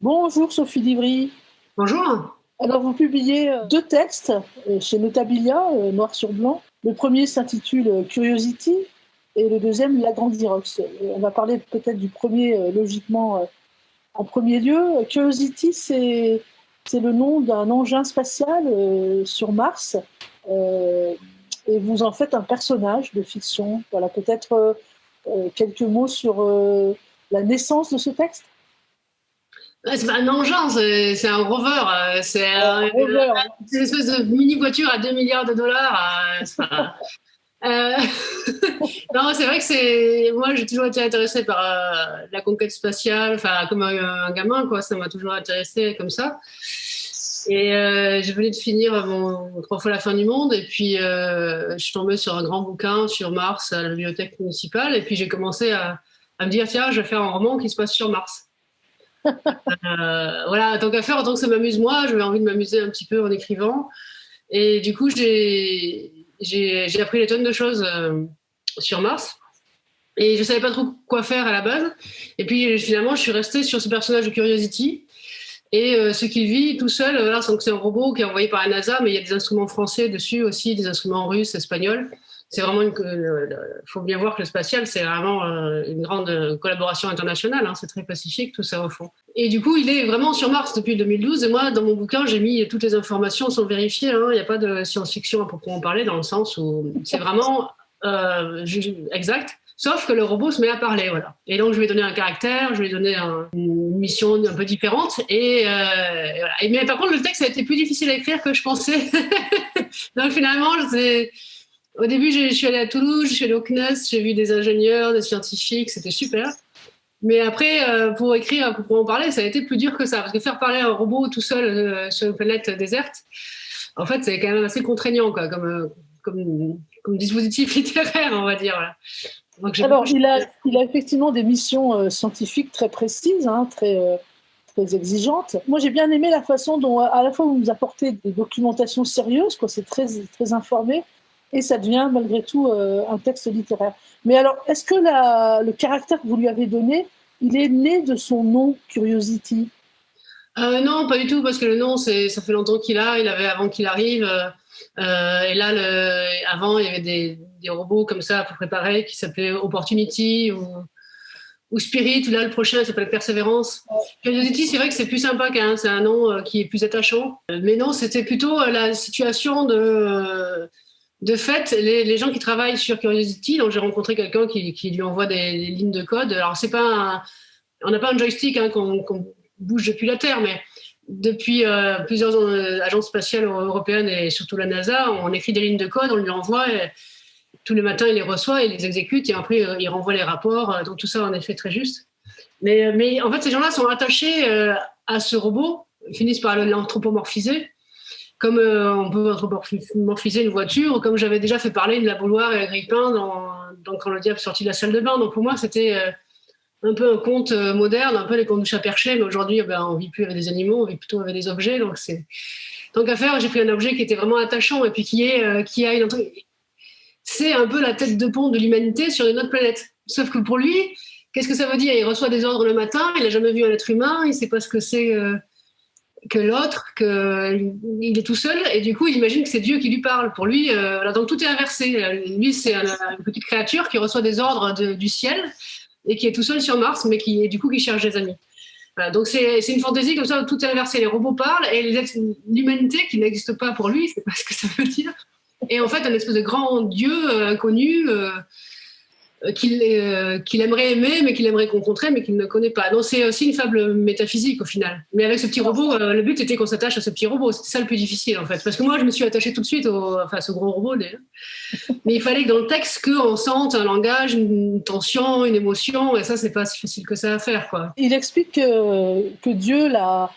Bonjour Sophie Livry. Bonjour. Alors vous publiez euh, deux textes euh, chez Notabilia, euh, noir sur blanc. Le premier s'intitule Curiosity et le deuxième Lagrandirox. On va parler peut-être du premier logiquement en premier lieu. Curiosity, c'est le nom d'un engin spatial sur Mars. et vous en faites un personnage de fiction. Voilà, peut-être quelques mots sur la naissance de ce texte? C'est pas un engin, c'est un rover. Euh, c'est une espèce de mini voiture à 2 milliards de dollars. Euh, euh, non, c'est vrai que c'est. Moi, j'ai toujours été intéressée par la conquête spatiale, enfin, comme un, gamin, quoi. Ça m'a toujours intéressé comme ça. Et je venais de finir mon trois fois la fin du monde, et puis je suis tombée sur un grand bouquin sur Mars à la bibliothèque municipale, et puis j'ai commencé à, à me dire tiens, je vais faire un roman qui se passe sur Mars. Euh, voilà, tant qu'à faire, tant que ça m'amuse moi, j'avais envie de m'amuser un petit peu en écrivant. Et du coup, j'ai appris des tonnes de choses euh, sur Mars. Et je savais pas trop quoi faire à la base. Et puis finalement, je suis restée sur ce personnage de Curiosity. Et euh, ce qu'il vit tout seul, là, c'est un robot qui est envoyé par la NASA, mais il y a des instruments français dessus aussi, des instruments russes, espagnols c'est vraiment une. Il faut bien voir que le spatial, c'est vraiment euh, une grande collaboration internationale. Hein, c'est très pacifique, tout ça au fond. Et du coup, il est vraiment sur Mars depuis 2012. Et moi, dans mon bouquin, j'ai mis toutes les informations sans vérifier. Hein. Il n'y a pas de science-fiction à proprement parler, dans le sens où c'est vraiment euh, exact. Sauf que le robot se met à parler, voilà. Et donc, je lui ai donné un caractère, je lui ai donné une mission un peu différente. Et, euh, voilà. et, mais par contre, le texte a été plus difficile à écrire que je pensais. donc, finalement, c'est au début, je suis allée à Toulouse, je suis allée au CNES, j'ai vu des ingénieurs, des scientifiques, c'était super. Mais après, euh, pour écrire, pour en parler, ça a été plus dur que ça. Parce que faire parler un robot tout seul euh, sur une planète déserte, en fait, c'est quand même assez contraignant quoi, comme, euh, comme, comme, dispositif littéraire, on va dire. Alors, il a, il a effectivement des missions scientifiques très précises, hein, très, très exigeantes. Moi, j'ai bien aimé la façon dont, à la fois, vous nous apportez des documentations sérieuses, c'est très, très informé, et ça devient malgré tout euh, un texte littéraire. Mais alors, est-ce que le caractère que vous lui avez donné, il est né de son nom Curiosity? Euh, Non, pas du tout, parce que le nom, ça fait longtemps qu'il a, il avait avant qu'il arrive. Euh, et là, avant, il y avait des, robots comme ça pour préparer qui s'appelaient Opportunity ou, ou Spirit. Là, le prochain s'appelle Persévérance. Curiosity, c'est vrai que c'est plus sympa qu'un, c'est un nom qui est plus attachant. Mais non, c'était plutôt la situation de de fait, les, gens qui travaillent sur Curiosity, donc j'ai rencontré quelqu'un qui, lui envoie des, lignes de code. Alors c'est pas, on n'a pas un joystick hein, qu'on bouge depuis la Terre, mais depuis euh, plusieurs euh, agences spatiales européennes et surtout la NASA, on écrit des lignes de code, on lui envoie. Et, tous les matins, il les reçoit, il les exécute et après euh, il renvoie les rapports. Donc tout ça, en effet, très juste. Mais, mais en fait, ces gens-là sont attachés à ce robot, finissent par l'anthropomorphiser comme euh, on peut anthropomorphiser une voiture, comme j'avais déjà fait parler de la bouloire et Agrippin dans, Quand le diable sorti de la salle de bain. Donc pour moi, c'était euh, un peu un conte euh, moderne, un peu les contes du chat perché, mais aujourd'hui, ben, on vit plus avec des animaux, on vit plutôt avec des objets. Donc c'est tant qu'à faire, j'ai pris un objet qui était vraiment attachant et puis qui est qui a une c'est un peu la tête de pont de l'humanité sur une autre planète. Sauf que pour lui, qu'est-ce que ça veut dire? Il reçoit des ordres le matin, il n'a jamais vu un être humain, il ne sait pas ce que c'est que l'autre, qu'il est tout seul, et du coup, il imagine que c'est Dieu qui lui parle. Pour lui, euh, donc tout est inversé. Lui, c'est une petite créature qui reçoit des ordres du ciel et qui est tout seul sur Mars, mais qui, du coup, qui cherche des amis. donc c'est une fantaisie comme ça, où tout est inversé. Les robots parlent et l'humanité qui n'existe pas pour lui, c'est pas ce que ça veut dire. Et en fait, un espèce de grand Dieu euh, inconnu. Euh, euh, euh, qu'il aimerait aimer, mais qu'il aimerait rencontrer, mais qu'il ne connaît pas. Donc c'est aussi une fable métaphysique au final. Mais avec ce petit robot, euh, le but était qu'on s'attache à ce petit robot. C'était ça le plus difficile en fait. Parce que moi, je me suis attachée tout de suite au, enfin, à ce gros robot. Mais il fallait que dans le texte, qu'on sente un langage, une tension, une émotion. Et ça, c'est pas si facile que ça à faire. Quoi. Il explique que, que Dieu l'a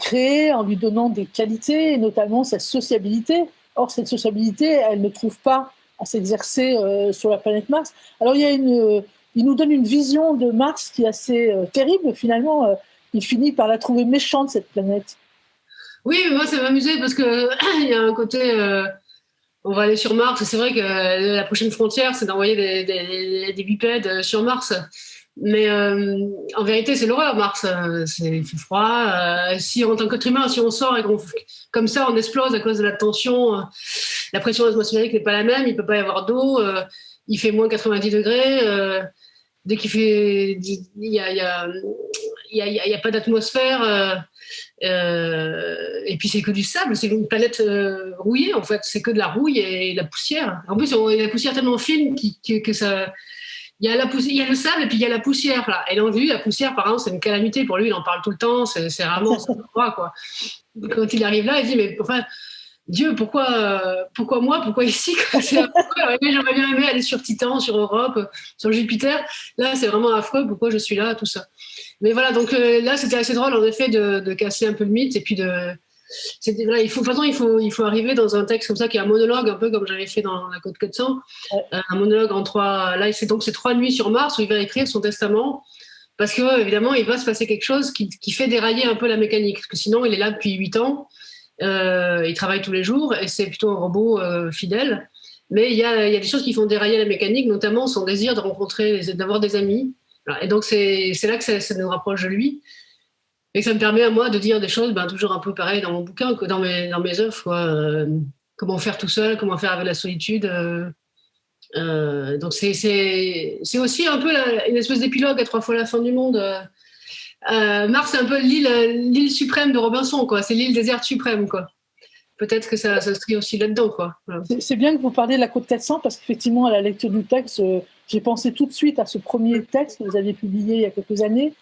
créé en lui donnant des qualités, notamment sa sociabilité. Or, cette sociabilité, elle ne trouve pas à s'exercer euh, sur la planète Mars. Alors il y a une, il nous donne une vision de Mars qui est assez euh, terrible. Finalement, euh, il finit par la trouver méchante cette planète. Oui, moi ça m'amusait parce que il y a un côté. on va aller sur Mars. C'est vrai que la prochaine frontière, c'est d'envoyer des, des, bipèdes sur Mars. Mais en vérité, c'est l'horreur, Mars. c'est froid. si en tant qu'être humain, si on sort et qu'on comme ça, on explose à cause de la tension, la pression atmosphérique n'est pas la même. Il peut pas y avoir d'eau. il fait moins 90 degrés. dès qu'il fait, il y a, y a n'y pas d'atmosphère. Euh, euh, et puis c'est que du sable, c'est une planète euh, rouillée en fait, c'est que de la rouille et, de la poussière. En plus, il y a la poussière tellement fine que ça. Il y, a le sable et puis il y a la poussière là. Et donc lui, la poussière, par exemple, c'est une calamité pour lui. Il en parle tout le temps. C'est vraiment quoi. Quand il arrive là, il dit mais enfin Dieu, pourquoi, pourquoi moi Pourquoi ici J'aurais bien aimé aller sur Titan, sur Europe, sur Jupiter. Là, c'est vraiment affreux. Pourquoi je suis là Tout ça. Mais voilà, donc euh, là, c'était assez drôle, en effet, de, casser un peu le mythe. Et puis, de, voilà, il faut, de toute façon, il faut, il faut arriver dans un texte comme ça, qui est un monologue, un peu comme j'avais fait dans La Côte 400. Euh, un monologue en trois. Là, c'est donc c'est trois nuits sur Mars où il va écrire son testament. Parce que, évidemment, il va se passer quelque chose qui, qui fait dérailler un peu la mécanique. Parce que sinon, il est là depuis huit ans. Euh, il travaille tous les jours et c'est plutôt un robot euh, fidèle. Mais il y a, des choses qui font dérailler la mécanique, notamment son désir de rencontrer, d'avoir des amis. Et donc, c'est là que ça, nous rapproche de lui. Et ça me permet à moi de dire des choses ben, toujours un peu pareilles dans mon bouquin dans mes, œuvres. Euh, comment faire tout seul, comment faire avec la solitude. donc, c'est aussi un peu une espèce d'épilogue à trois fois la fin du monde. Euh, Mars, c'est un peu l'île suprême de Robinson, quoi. C'est l'île déserte suprême, quoi. Peut-être que ça s'inscrit aussi là-dedans, quoi. C'est bien que vous parliez de la Côte 400 parce qu'effectivement, à la lecture du texte, euh, j'ai pensé tout de suite à ce premier texte que vous aviez publié il y a quelques années,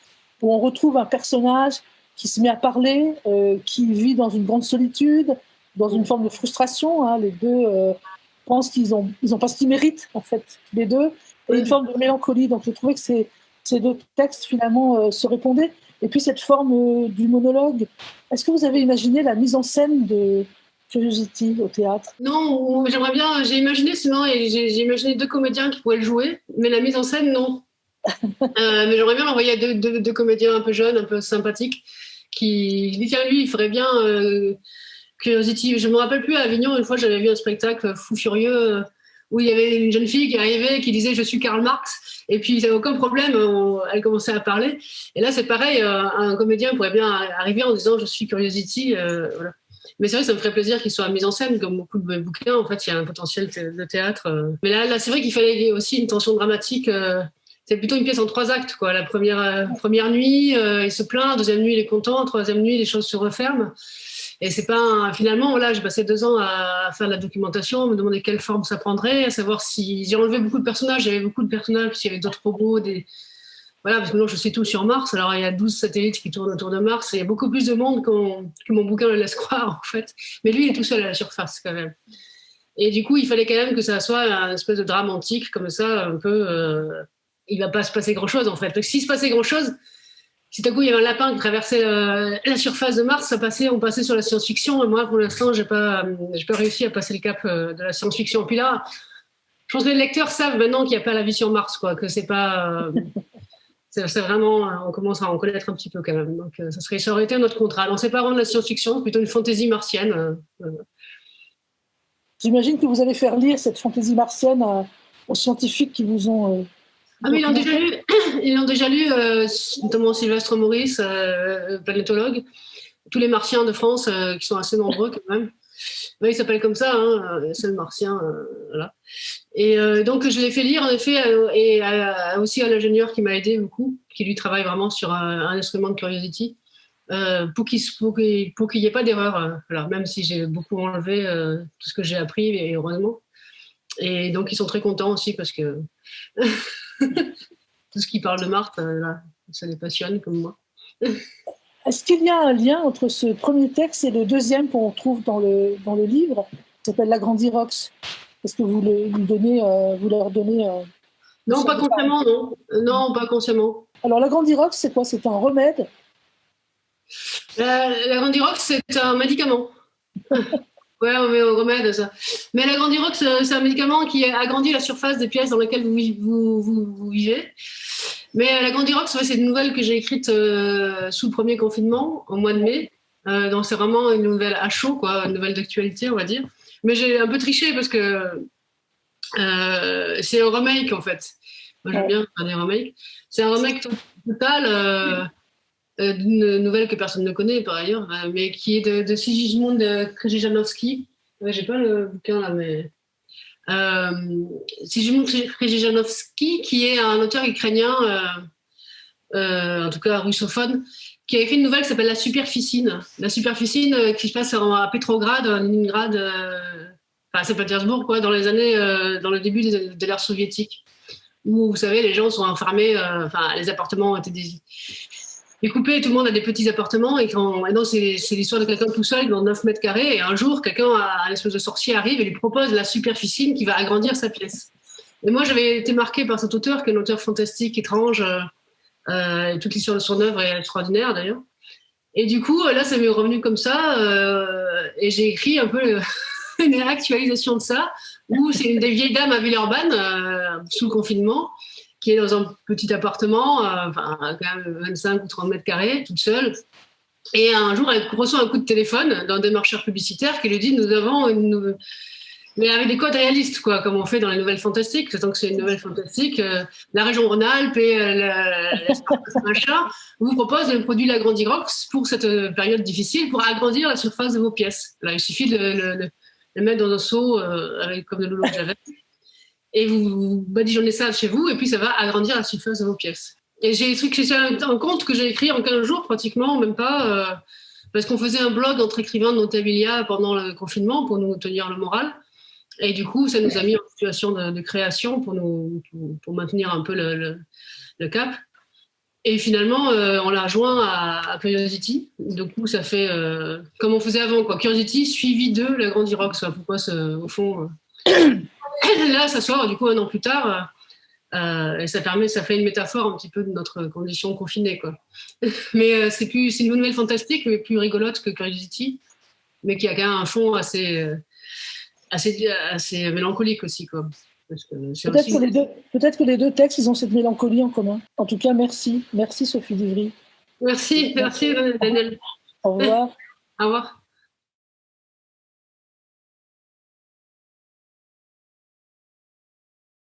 où on retrouve un personnage qui se met à parler, euh, qui vit dans une grande solitude, dans une forme de frustration. Hein. Les deux pensent qu'ils ils ont pas ce qu'ils méritent, en fait, les deux, et une forme de mélancolie. Donc, je trouvais que c'est ces deux textes finalement euh, se répondaient. Et puis cette forme euh, du monologue. Est-ce que vous avez imaginé la mise en scène de Curiosity au théâtre? Non, j'aimerais bien. J'ai imaginé sinon, et j'ai imaginé deux comédiens qui pourraient le jouer, mais la mise en scène, non. Euh, mais j'aimerais bien l'envoyer à deux, comédiens un peu jeunes, un peu sympathiques, qui dit tiens lui, il ferait bien Curiosity. Je me rappelle plus à Avignon une fois, j'avais vu un spectacle fou furieux où il y avait une jeune fille qui arrivait qui disait je suis Karl Marx. Et puis il n'y avait aucun problème elle commençait à parler. Et là c'est pareil euh, un comédien pourrait bien arriver en disant je suis Curiosity euh, mais c'est vrai ça me ferait plaisir qu'il soit mis en scène comme beaucoup de bouquins. En fait il y a un potentiel de théâtre euh. mais là, là c'est vrai qu'il fallait aussi une tension dramatique c'est plutôt une pièce en trois actes quoi. La première première nuit il se plaint deuxième nuit il est content troisième nuit les choses se referment et c'est pas finalement là, j'ai passé deux ans à, faire de la documentation, à me demander quelle forme ça prendrait, à savoir si j'ai enlevé beaucoup de personnages, il y avait beaucoup de personnages, puis il y avait d'autres robots, des voilà, parce que non, je sais tout sur Mars. Alors il y a 12 satellites qui tournent autour de Mars, et il y a beaucoup plus de monde que mon bouquin le laisse croire en fait. Mais lui, il est tout seul à la surface quand même. Et du coup, il fallait quand même que ça soit un espèce de drame antique comme ça, un peu. Euh, il va pas se passer grand chose en fait. Donc s'il se passait grand chose, si tout à coup il y avait un lapin qui traversait euh, la surface de Mars, ça passait, on passait sur la science-fiction. Et moi, pour l'instant, j'ai pas, j'ai pas réussi à passer le cap euh, de la science-fiction. Puis là, je pense que les lecteurs savent maintenant qu'il n'y a pas la vie sur Mars, quoi, que c'est pas, euh, c'est vraiment, on commence à en connaître un petit peu quand même. Donc, ça serait, ça aurait été notre contrat. C'est pas vraiment de la science-fiction, plutôt une fantaisie martienne. J'imagine que vous allez faire lire cette fantaisie martienne aux scientifiques qui vous ont ah, mais ils l'ont déjà lu, ils l'ont déjà lu euh, notamment Sylvestre Maurice, euh, planétologue, tous les martiens de France, euh, qui sont assez nombreux quand même. il s'appelle comme ça, hein, c'est le martien. voilà. Et donc, je l'ai fait lire, en effet, et aussi à l'ingénieur qui m'a aidé beaucoup, qui lui travaille vraiment sur un, instrument de Curiosity, pour qu'il n'y ait pas d'erreur, même si j'ai beaucoup enlevé tout ce que j'ai appris, et heureusement. Et donc, ils sont très contents aussi parce que Tout ce qui parle de Marthe, euh, ça les passionne comme moi. Est-ce qu'il y a un lien entre ce premier texte et le deuxième qu'on trouve dans le, dans le livre, qui s'appelle La Grande Irox Est-ce que vous, lui donnez, euh, vous leur donnez. Euh, non, pas consciemment, non. Non, pas consciemment. Alors, la Grande Irox, c'est quoi? C'est un remède? La, la Grande Irox, c'est un médicament. Ouais, on met au remède, ça. Mais la grandirox, c'est un médicament qui agrandit la surface des pièces dans lesquelles vous, vous, vivez. Mais la grandirox, c'est une nouvelle que j'ai écrite euh, sous le premier confinement, au mois de mai. Euh, donc c'est vraiment une nouvelle à chaud, quoi, une nouvelle d'actualité, on va dire. Mais j'ai un peu triché parce que euh, c'est un remake, en fait. Moi, j'aime bien faire des remakes. C'est un remake total d'une nouvelle que personne ne connaît par ailleurs, mais qui est de, Sigismund Krzyżanowski. J'ai pas le bouquin là, mais. Euh, Sigismund Krzyżanowski, qui est un auteur ukrainien, en tout cas russophone, qui a écrit une nouvelle qui s'appelle La Superficine. La Superficine euh, qui se passe à Petrograd, à Leningrad, euh, enfin à Saint-Pétersbourg, dans les années, euh, dans le début de, l'ère soviétique, où vous savez, les gens sont enfermés, les appartements ont été découpés, tout le monde a des petits appartements, et, quand, maintenant c'est l'histoire de quelqu'un tout seul dans 9 mètres carrés, et un jour, quelqu'un, un espèce de sorcier arrive et lui propose la Superficine qui va agrandir sa pièce. Et moi, j'avais été marqué par cet auteur, qui est un auteur fantastique, étrange, euh, toute l'histoire de son œuvre est extraordinaire d'ailleurs. Et du coup, là, ça m'est revenu comme ça, euh, et j'ai écrit un peu une actualisation de ça, où c'est une des vieilles dames à Villeurbanne, euh, sous le confinement, dans un petit appartement, enfin, quand même 25 ou 30 mètres carrés, toute seule. Et un jour, elle reçoit un coup de téléphone d'un démarcheur publicitaire qui lui dit Nous avons une, mais avec des codes réalistes, quoi, comme on fait dans les nouvelles fantastiques. Tant que c'est une nouvelle fantastique, euh, la région Rhône-Alpes et euh, machin vous propose un produit Lagrandirox pour cette euh, période difficile, pour agrandir la surface de vos pièces. Il suffit de le, mettre dans un seau avec comme de l'eau de javel, et vous badigeonnez ça chez vous, et puis ça va agrandir la surface de vos pièces. Et j'ai écrit un compte que j'ai écrit en 15 jours, pratiquement, même pas, parce qu'on faisait un blog entre écrivains de Notabilia pendant le confinement pour nous tenir le moral. Et du coup, ça nous a mis en situation de, création pour, nous, pour, maintenir un peu le, cap. Et finalement, euh, on l'a rejoint à, Curiosity. Du coup, ça fait euh, comme on faisait avant, quoi. Curiosity suivi de la Grande Irox. Pourquoi, ce, au fond, euh, là, ça sort du coup un an plus tard. et ça permet, ça fait une métaphore un petit peu de notre condition confinée, quoi. mais c'est plus, c'est une nouvelle fantastique, mais plus rigolote que Curiosity, mais qui a quand même un fond assez assez, assez mélancolique aussi. Quoi. Peut-être que, les deux, peut que les deux textes, ils ont cette mélancolie en commun. En tout cas, merci. Merci Sophie Duvry. Merci, merci Daniel. Au revoir. Au revoir.